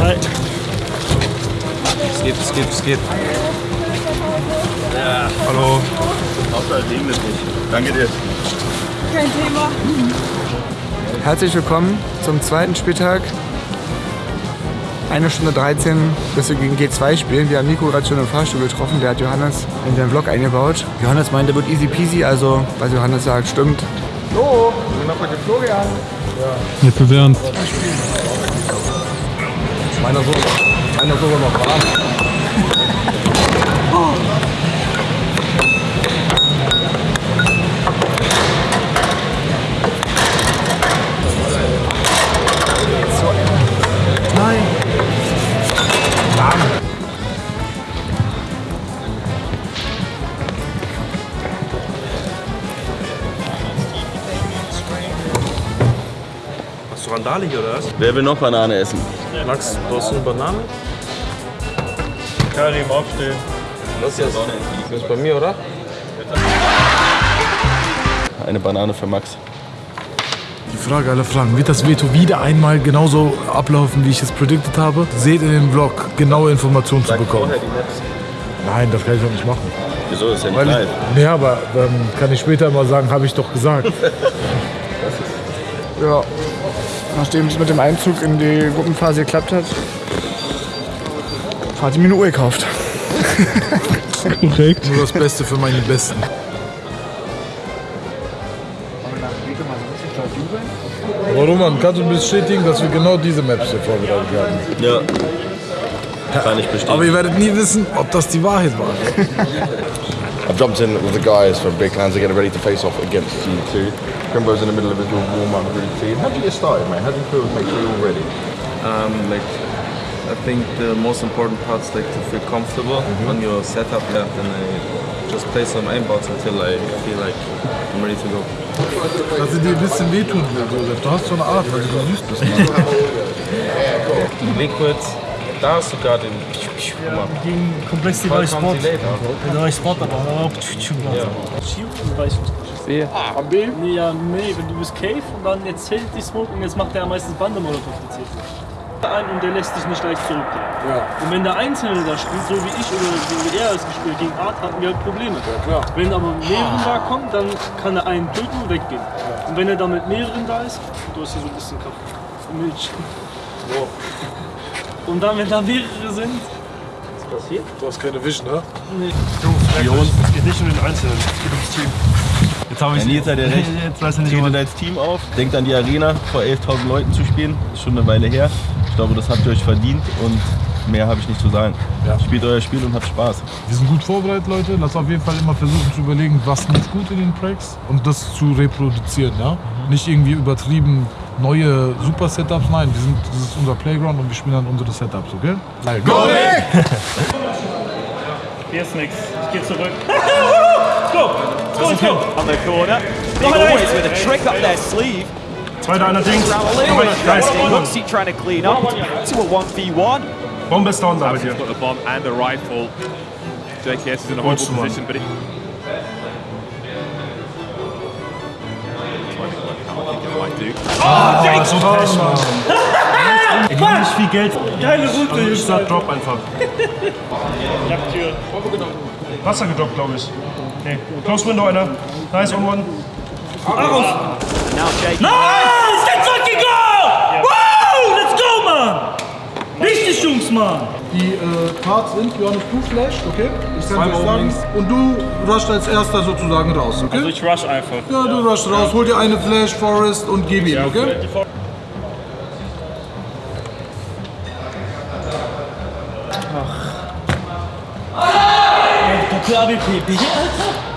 Hi. Es geht, es geht, es geht. Ja. Hallo. Hauptsache es regnet nicht. Danke dir. Kein Thema. Herzlich willkommen zum zweiten Spieltag. Eine Stunde 13, bis wir gegen G2 spielen. Wir haben Nico gerade schon im Fahrstuhl getroffen. Der hat Johannes in seinen Vlog eingebaut. Johannes meinte, wird easy peasy, also was Johannes sagt, stimmt. So, wir sind noch mit dem Florian. Nicht bewährend. Meiner so, meiner sogar noch warm. Hast hier oder was? Wer will noch Banane essen? Max, brauchst du eine Banane? Karim, aufstehen. Das ist, das ist bei mir, oder? Eine Banane für Max. Die Frage aller Fragen. Wird das Veto wieder einmal genauso ablaufen, wie ich es predicted habe? Seht in dem Vlog genaue Informationen zu bekommen. Nein, das kann ich doch nicht machen. Wieso ist ja nicht Weil live? ich, nee, aber dann kann ich später mal sagen, habe ich doch gesagt. Ja. Nachdem es mit dem Einzug in die Gruppenphase geklappt hat, hat sie mir eine Uhr gekauft. Korrekt. Nur das Beste für meine Besten. Aber Roman, kannst du bestätigen, dass wir genau diese Maps hier vorbereitet haben? Ja. Kann ich Aber bestätigen. ihr werdet nie wissen, ob das die Wahrheit war. I've jumped in with the guys from big hands to get ready to face off against G2. Crimbo's in the middle of his little warm-up routine. How do you get started, mate? How do you feel make sure you're all ready? Um, like, I think the most important part is like to feel comfortable on your setup. Yeah, then I just play some aimbots until I feel like I'm ready to go. Dass sie dir ein bisschen wehtun will, Josef. Du hast so eine Art, weil du so süß bist. Liquids, da hast du gerade den. Mal. Gegen komplex die neue Sport. auch. Der neue Sport aber. ich nicht. Sehe. Am B? Nee, ja, nee, wenn du bist Cave und dann jetzt hält die Smoke und jetzt macht der meistens Bandemolotov die CT. Ein und der lässt dich nicht leicht zurückgehen. Ja. Und wenn der Einzelne da spielt, so wie ich oder wie er es gespielt gegen Art, hatten wir halt Probleme. klar. Wenn aber mehreren da kommen, dann kann er einen töten und weggehen. Und wenn er dann mit mehreren da ist, du hast hier so ein bisschen kaputt. Milch. Und dann, wenn da mehrere sind, was passiert? Du hast keine Vision, ne? Nee. Es geht nicht um den Einzelnen, es geht ums Team. Jetzt habe ich Nils hat ja recht. Jetzt weiß er nicht, Tretet als Team auf. Denkt an die Arena, vor 11.000 Leuten zu spielen. Ist schon eine Weile her. Ich glaube, das habt ihr euch verdient und mehr habe ich nicht zu sagen. Ja. Spielt euer Spiel und habt Spaß. Wir sind gut vorbereitet, Leute. Lass auf jeden Fall immer versuchen zu überlegen, was lief gut in den Tracks und das zu reproduzieren. Ja? Nicht irgendwie übertrieben neue Super-Setups. Nein, wir sind, das ist unser Playground und wir spielen dann unsere Setups, okay? Nein, go! Hier ist nix. Ich geh zurück. Go! Go, go! on the corner. Big always with a trick up their sleeve. Zweiter allerdings. Guys, looks he trying to clean up to a 1v1. Bombe ist down da bei dir. got the bomb and the rifle. JKS is in a horrible position, but it. Might do. Ah, so Pech, Mann. Er gibt nicht viel Geld. Geile Route, ich sag Drop einfach. Jagdtür. Wasser gedroppt, glaube ich. Okay. Close Window einer. Nice on one. JKS. Nice! Let's fucking go! Woo! Let's go, Mann! Richtig, Jungs, Mann! Die äh, Parts sind, Johannes, du flasht, okay? Ich kann dir sagen. Und du rusht als erster sozusagen raus, okay? Also ich rush einfach. ja, du rusht raus, hol dir eine Flash, Forest und gib ihm, okay? BG, Alter!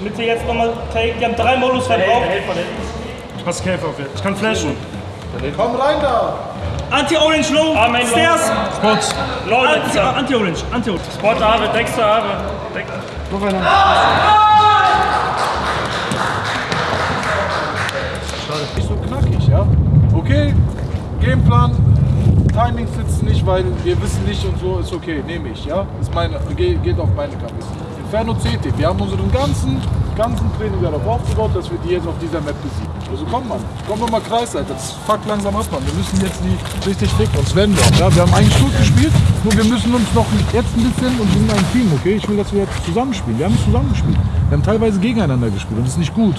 Mitte jetzt nochmal Take, die haben drei Modus verbraucht. Ich passe Cave auf jetzt. Ich kann flashen. Komm rein da! Anti-Orange Low, Stairs! Spots. Low, Anti- Anti-Orange, Anti-Orange. Spot Ave, Dexter Ave. Noch einer. Nicht so knackig, ja? Okay, Gameplan, Timing sitzt nicht, weil wir wissen nicht und so, ist okay, nehme ich, ja? Ist meine, ge- geht auf meine Kappe. Inferno CT. Wir haben unseren ganzen, ganzen Training darauf aufgebaut, dass wir die jetzt auf dieser Map besiegen. Also komm Mann, komm doch mal Kreisseite. Das fuckt langsam ab, Mann. Wir müssen jetzt die richtig werden wir auch. Ja? Wir haben eigentlich gut gespielt, nur wir müssen uns noch jetzt ein bisschen und wir sind ein Team, okay? Ich will, dass wir jetzt zusammenspielen. Wir haben zusammen gespielt. Wir haben teilweise gegeneinander gespielt und das ist nicht gut.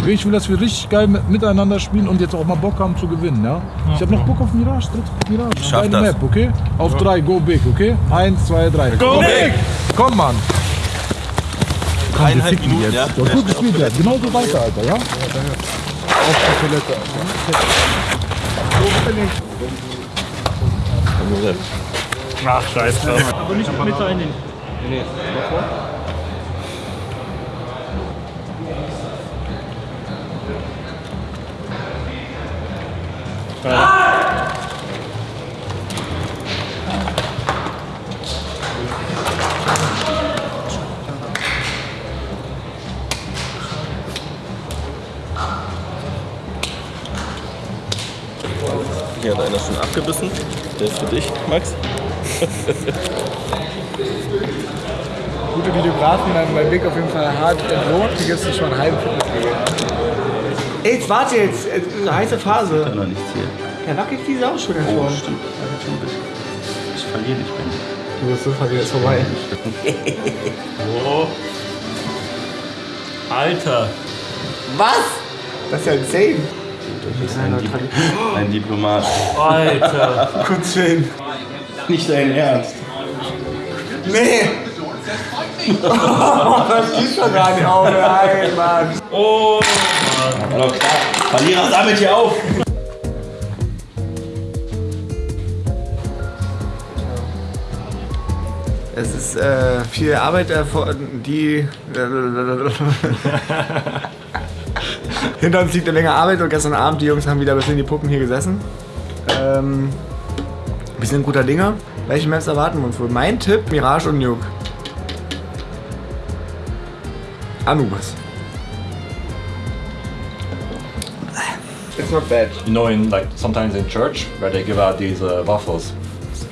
Okay, ich will, dass wir richtig geil mit- miteinander spielen und jetzt auch mal Bock haben zu gewinnen, ja? Ich habe noch Bock auf Mirage, dritte Mirage. Schaff Beide das. Map, okay? Auf drei, go big, okay? Eins, zwei, drei. Go, big! Komm, Mann! Komm, wir Eineinhalb ficken Minuten, jetzt. ja? Ja, gut gespielt jetzt. Genau so weiter, Alter, ja? Auf die Toilette. Ach, scheiß drauf. Aber nicht mit rein. Hier hat einer schon abgebissen. Der ist für dich, Max. Gute Videografen haben bei Big auf jeden Fall hart entlohnt. Hier gibt es schon einen halben. Ey, jetzt warte jetzt. Eine heiße Phase. noch nichts hier. Ja, wackelt diese auch schon Oh, davor. stimmt. Ich verliere nicht, Ben. Du bist super, wieder ist vorbei. Oh. Alter. Was? Das ist ja insane. Du bist ein, Dip ein Diplomat. Alter. Kurz schön. Nicht dein Ernst. Nee! Oh, das geht schon gar nicht auf. Nein, Mann. Oh. Hallo, klar. Verlierer sammelt hier auf. Es ist äh, viel Arbeit, die. Hinter uns liegt eine Menge Arbeit und gestern Abend die Jungs haben wieder bis in die Puppen hier gesessen. Ähm, wir sind guter Dinge. Welche Maps erwarten wir uns wohl? Mein Tipp: Mirage und Nuke. Anubis. It's not bad. You know, in like sometimes in church where they give out these uh, waffles,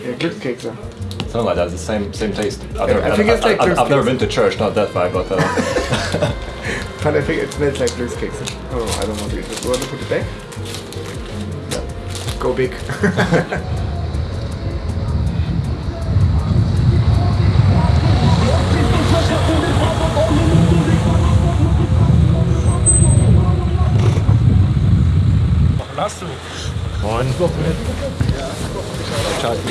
Ja, Glückskekse. something like that. It's the same same taste. I've never, I think it's like I, have never been to church, not that far, but uh, But I think it smells like Glückskekse. Oh, I don't want to eat it. You want to put it back? Go big.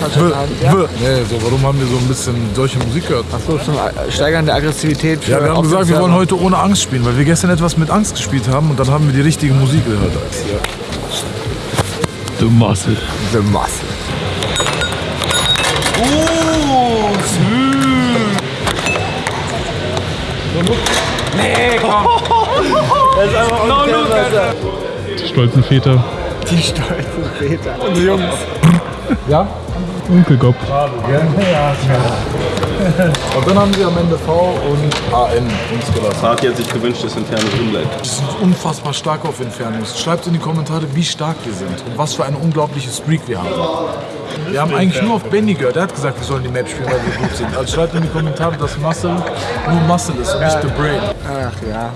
Hast du? Nee, so, warum haben wir so ein bisschen solche Musik gehört? Achso, zum Steigern der Aggressivität. Für Ja, wir haben gesagt, wir wollen heute ohne Angst spielen, weil wir gestern etwas mit Angst gespielt haben und dann haben wir die richtige Musik gehört. The Muscle. The Muscle. Nee, komm. Das ist einfach unfair, Stolzen Väter. Die stolzen Väter. Und Jungs. Ja? Onkelgop. Und dann haben sie am Ende V und AN uns gelassen. Fatih hat sich gewünscht, dass Inferno drin bleibt. Die sind unfassbar stark auf Infernos. Schreibt in die Kommentare, wie stark wir sind und was für eine unglaubliche Streak wir haben. Wir haben eigentlich nur auf Benny gehört. Er hat gesagt, wir sollen die Map spielen, weil wir gut sind. Also schreibt in die Kommentare, dass Muscle nur Muscle ist, und nicht the Brain. Ach ja.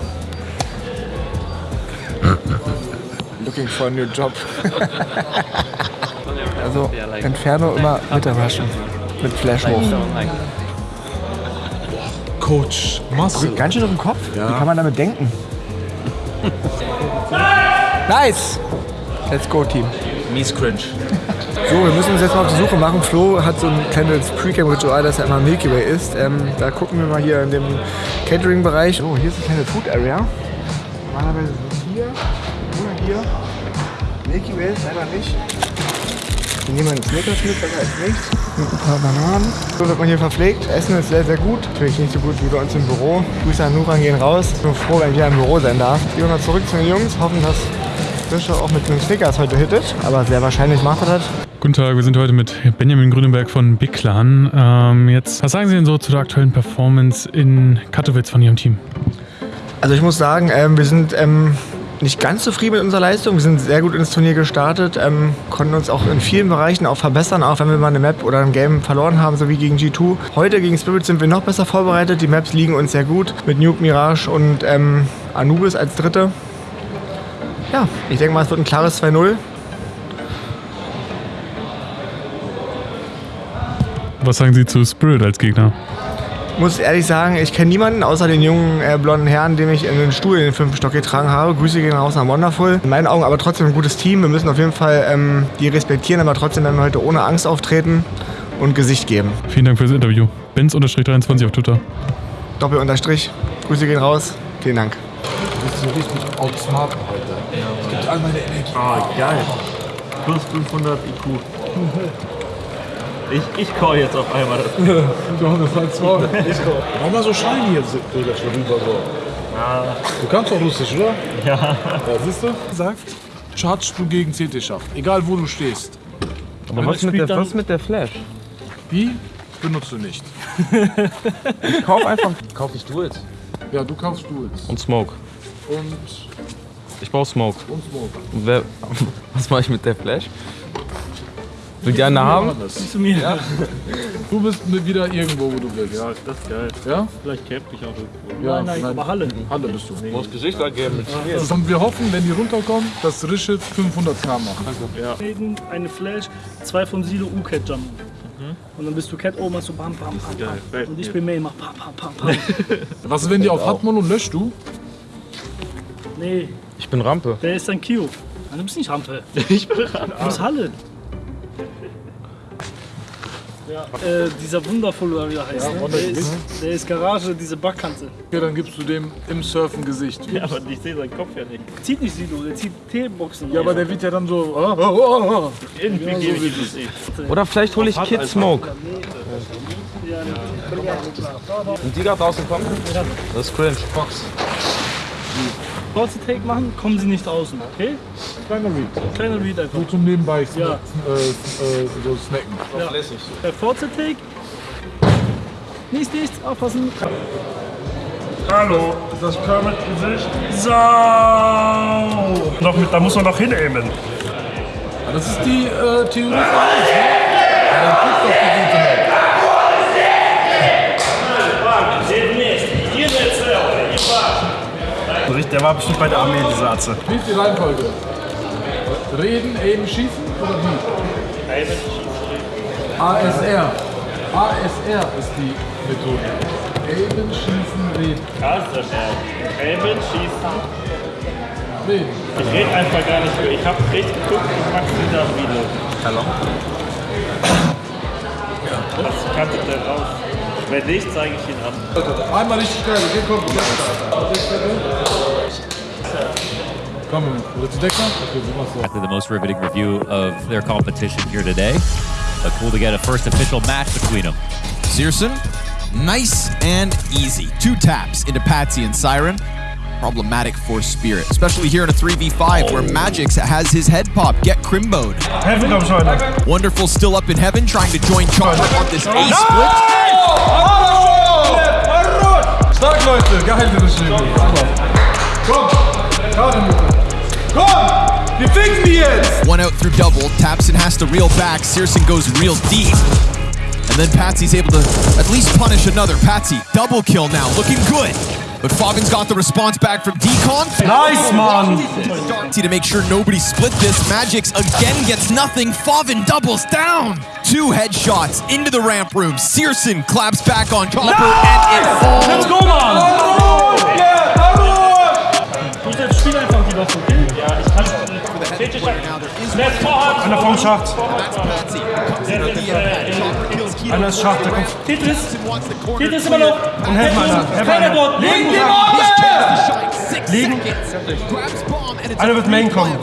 Looking for a new job. also Inferno immer Mittagewaschen. Mit Flash hoch. Coach Muscle. Ganz schön auf dem Kopf. Wie kann man damit denken? nice! Let's go, Team. Mies cringe. So, wir müssen uns jetzt mal auf die Suche machen. Flo hat so ein kleines Pre-Game-Ritual, dass er immer Milky Way isst. Ähm, da gucken wir mal hier in dem Catering-Bereich. Oh, hier ist eine kleine Food-Area. Normalerweise so hier oder hier. Milky Way ist leider nicht. Hier nehmen wir einen Snickers mit, besser als nichts. Mit ein paar Bananen. So wird man hier verpflegt. Essen ist sehr, sehr gut. Natürlich nicht so gut wie bei uns im Büro. Grüße an Nuran gehen raus. Ich bin froh, wenn ich wieder im Büro sein darf. Gehen wir mal zurück zu den Jungs. Hoffen, dass Fischer auch mit den Snickers heute hittet. Aber sehr wahrscheinlich macht er das. Guten Tag, wir sind heute mit Benjamin Grünenberg von Big Clan. Ähm, jetzt, was sagen Sie denn so zu der aktuellen Performance in Katowice von Ihrem Team? Also ich muss sagen, ähm, wir sind ähm, nicht ganz zufrieden mit unserer Leistung. Wir sind sehr gut ins Turnier gestartet, ähm, konnten uns auch in vielen Bereichen auch verbessern, auch wenn wir mal eine Map oder ein Game verloren haben, so wie gegen G2. Heute gegen Spirit sind wir noch besser vorbereitet. Die Maps liegen uns sehr gut mit Nuke, Mirage und ähm, Anubis als Dritte. Ja, ich denke mal, es wird ein klares 2-0. Was sagen Sie zu Spirit als Gegner? Muss ehrlich sagen, ich kenne niemanden außer den jungen äh, blonden Herrn, dem ich in den Stuhl in den fünften Stock getragen habe. Grüße gehen raus nach Wonderful. In meinen Augen aber trotzdem ein gutes Team. Wir müssen auf jeden Fall ähm, die respektieren, aber trotzdem werden wir heute ohne Angst auftreten und Gesicht geben. Vielen Dank fürs Interview. Benz-23 auf Twitter. Doppel unterstrich. Grüße gehen raus. Vielen Dank. Du bist so richtig outsmarten heute. Es gibt all meine Energie. Ah, geil. Plus 500 IQ. Ich, ich call jetzt auf einmal das. du hast das zwei. Ich call. Mach mal so shiny jetzt drüber rüber so. Ja. Du kannst auch Russisch, oder? Ja. Ja, siehst du? Sagt, chargst du gegen CT Schacht. Egal wo du stehst. Aber was mit, der, was mit der Flash? Die benutzt du nicht. Ich kauf einfach. Kauf ich Duels. Ja, du kaufst Duels. Und Smoke. Und, Ich baue Smoke. und Smoke. Und wer, was mache ich mit der Flash? Will die eine haben? Zu mir. Ja. Du bist wieder irgendwo, wo du willst. Ja, das ist geil. Ja? Vielleicht camp ich auch irgendwo. Ja, nein, nein, aber Halle. Halle bist du. Du musst Gesicht angeben mit Ja. Und wir hoffen, wenn die runterkommen, dass Rische 500k macht. Ja. Eine Flash, zwei von Silo U-Cat jumpen. Und dann bist du Cat oben, machst du bam, bam, bam, bam. Und ich bin Main, mach pam, pam, pam, pam. Was ist, wenn die auf Hatmon und löscht du? nee, Ich bin Rampe. der ist ein Kio. Nein, du bist nicht Rampe. Ich bin Rampe. Du bist Halle. Ja. Äh, dieser wundervolle, oder wie der heißt, Ja, ne? Der, ist, der ist Garage, diese Backkante. Okay, dann gibst du dem im Surfen Gesicht. Ja, aber ich sehe seinen Kopf ja nicht. Zieht nicht Silo, der zieht T-Boxen. Ja, aber der wird ja dann so. Oh, oh, oh, oh. Irgendwie Ja, so gebe ich es. nicht. Oder vielleicht hole ich Kid Smoke. Ja, Und die da draußen kommen? Das ist cringe. Box. Kurze Take machen, kommen sie nicht außen, okay? Kleiner Read. Kleiner Read einfach. So zum Nebenbei Ja. äh, äh, so snacken. Ja. Der kurze Take. Nichts, nichts, aufpassen. Hallo, das Kermit Gesicht? So! Noch mit, da muss man noch hinaimen. Ja, Das ist die äh, Theorie von alles, ne? Ja, dann guck doch die Der war bestimmt bei der Armee, dieser Atze. Wie ist die Reihenfolge? Reden, eben, schießen oder wie? ASR. ASR ist die Methode. Eben, schießen, reden. Elben schießen. Reden. Ich rede einfach gar nicht mehr. Ich habe richtig geguckt und mache wieder Video. Hallo? Das kannte der raus. Wenn nicht, zeige ich ihn an. Einmal richtig geil, okay, komm. Exactly the most riveting review of their competition here today. But cool to get a first official match between them. Searson, nice and easy. Two taps into Patsy and Siren. Problematic for Spirit, especially here in a 3v5 where Magix has his head pop. Get Crimboed. Heaven comes right now. Wonderful still up in heaven, trying to join Charger on this A split. Stark, Leute, geil, Regime. Komm, gerade mit. Komm, wir fixen die jetzt. One out through double. Tapson has to reel back. Searson goes real deep. And then Patsy's able to at least punish another. Patsy, double kill now, looking good. But Fobbin's got the response back from Decon. Nice, man. To make sure nobody split this, Magix again gets nothing. Favin doubles down. Two headshots into the ramp room. Searson claps back on Copper and it falls. Let's go, man. Oh, ich Let's vorhand! Einer vom Schacht. Einer ist Schacht, der kommt. Tetris! Tetris immer noch! Und einer. Helfen Keiner einer. dort! Liegen die Liegen! Liegen. Einer wird Main kommen.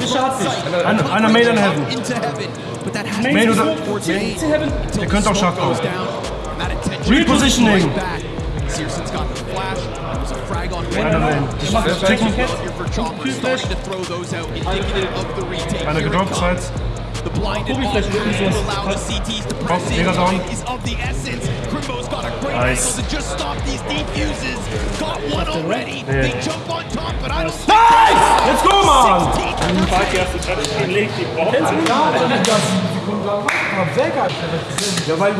Einer, einer Main an Heaven. Main oder. Der könnte auch Schacht kommen. Repositioning. Searson's got the flash. There's a frag on Einer Main. Here for Chopper, starting to throw those out, indicative of the retake. Einer gedroppt, Sides. The blinded Guck, wie all vielleicht irgendwie to sowas- allow the CTs to press in. Mega is of the essence. Crimbo's got a great Nice. angle to just stop these defuses. Got one already. Yeah. They jump on top, but I don't think Nice! Let's go, man! Ja, weil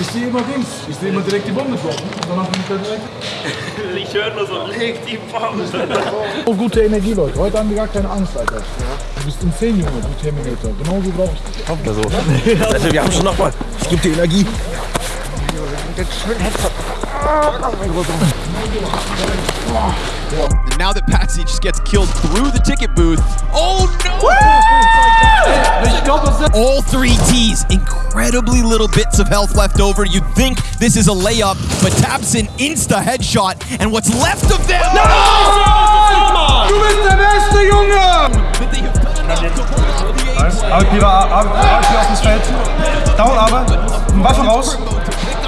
ich sehe immer Dings. Ich sehe immer direkt die Bombe droppen. Danach bin ich da direkt. Ich höre nur so, leg die Bombe. Oh, gute Energie, Leute. Heute haben wir gar keine Angst, Alter. Du bist insane, Junge, du Terminator. Genauso brauche ich dich. Ja, so. Also, wir haben schon noch mal. Ich gebe dir Energie. And now that Patsy just gets killed through the ticket booth. Oh no! All three T's, incredibly little bits of health left over. You'd think this is a layup, but Tabson insta headshot, and what's left of them. No! Du bist der Beste, Junge! Arbeitgeber, Arbeitgeber auf das Feld. Down aber. Waffe raus.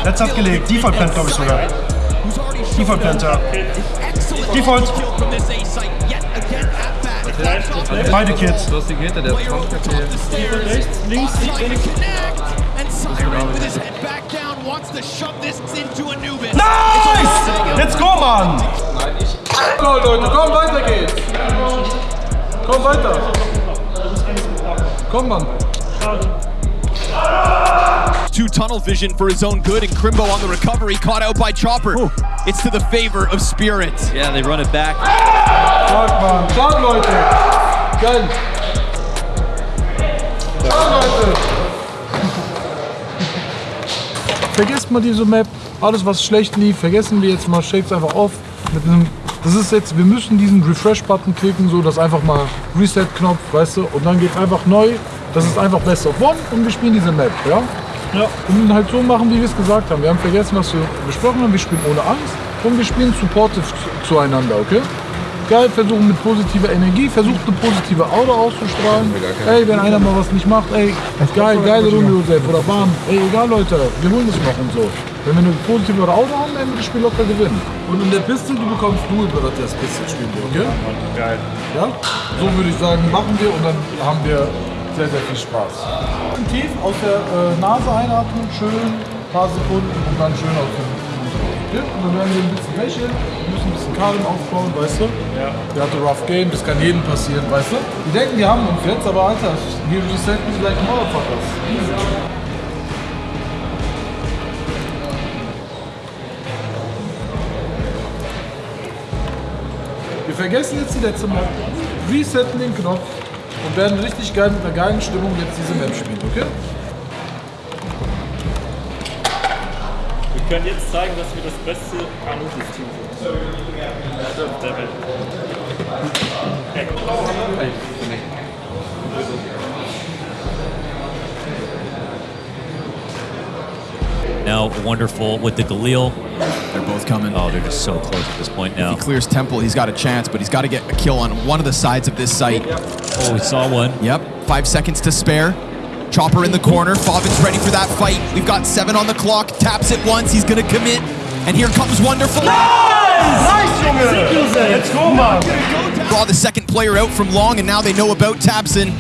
Letzter hat gelegt. Default Plant, glaube ich sogar. Default Plant, ja. Default. Beide Kids. Du hast die Gitter, der ist Rechts, links, links. Nice! Let's go, Mann! So, Leute, komm, weiter geht's. Komm weiter. Komm, Mann. Two tunnel vision for his own good, and Crimbo on the recovery, caught out by Chopper. It's to the favor of Spirit. Yeah, they run it back. Stark, Mann. Stark, Leute. Stark, Leute. Vergesst mal diese Map. Alles, was schlecht lief, vergessen wir jetzt mal. Shake's einfach auf. Mit einem, das ist jetzt, wir müssen diesen Refresh-Button klicken, so dass einfach mal Reset-Knopf, weißt du, und dann geht's einfach neu. Das ist einfach Best of One und wir spielen diese Map, ja? Ja. Und halt so machen, wie wir es gesagt haben. Wir haben vergessen, was wir besprochen haben. Wir spielen ohne Angst und wir spielen supportive zu- zueinander, okay? Geil, versuchen mit positiver Energie, versucht eine positive Aura auszustrahlen. Ey, wenn einer mal was nicht macht, ey, geil, geile Runde, Josef, oder bam. Ey, egal, Leute, wir holen das noch und so. Wenn wir eine positive Aura haben, dann wird das Spiel locker gewinnen. Und in der Pistol, du bekommst nur über das Pistol spielen wir, okay? Geil. Ja? So würde ich sagen, machen wir und dann haben wir sehr, sehr viel Spaß. Tief aus der äh, Nase einatmen, schön, ein paar Sekunden und dann schön aus dem Mund? Und dann werden wir ein bisschen lächeln, wir müssen ein bisschen Kalem aufbauen, weißt du? Ja. Der hatte Rough Game, das kann jedem passieren, weißt du? Die denken, die haben uns jetzt, aber Alter, wir resetten sie like Motherfuckers. Easy. Wir vergessen jetzt die letzte Map, resetten den Knopf und werden richtig geil mit einer geilen Stimmung jetzt diese Map spielen, okay? Wir können jetzt zeigen, dass wir das beste Anubis-Team sind. Der Welt. Now, wonderful with the Galil. They're both coming. Oh, they're just so close at this point now. If he clears Temple, he's got a chance, but he's got to get a kill on one of the sides of this site. Oh, we saw one. Yep, five seconds to spare. Chopper in the corner. Favin's ready for that fight. We've got seven on the clock. Taps it once. He's going to commit. And here comes Wonderful. Nice! Let's go, Mann! Draw the second player out from long, and now they know about Tabson.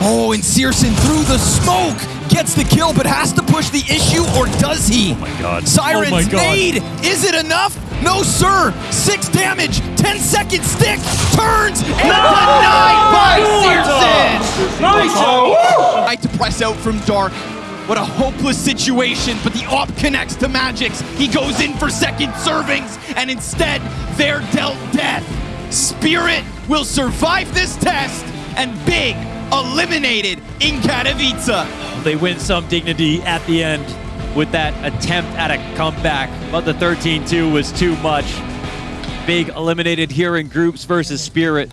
Oh, and Searson through the smoke gets the kill, but has to push the issue, or does he? Oh my god. Siren's oh my god. nade! Is it enough? No, sir! Six damage, 10 second stick, turns, and denied by Searson! Nice! Right to press out from Dark. What a hopeless situation, but the op connects to Magix. He goes in for second servings, and instead, they're dealt death. Spirit will survive this test, and Big eliminated in Katowice. They win some dignity at the end with that attempt at a comeback, but the 13-2 was too much. Big eliminated here in groups versus Spirit.